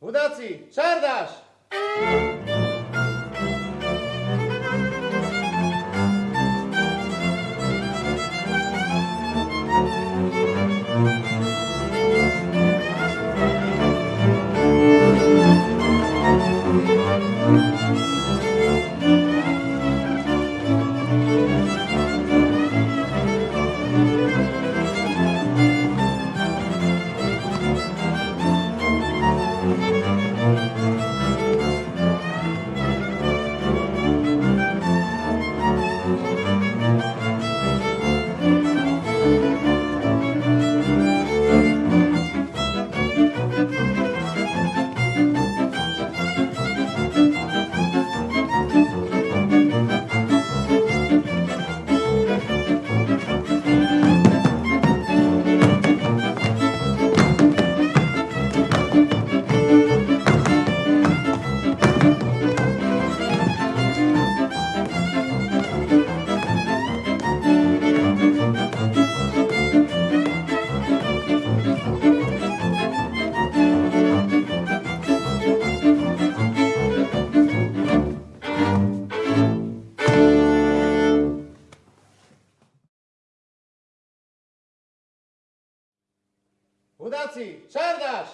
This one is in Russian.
Udací, Čardáš! Udacji, Czardasz!